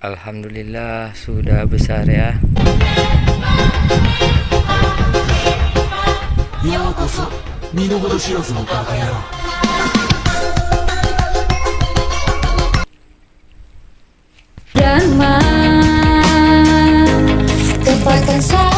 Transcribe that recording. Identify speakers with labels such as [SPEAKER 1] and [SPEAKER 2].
[SPEAKER 1] Alhamdulillah sudah besar ya.
[SPEAKER 2] ようこそ見の程知らずのバカ野郎
[SPEAKER 3] Dhamma Tempatkan saya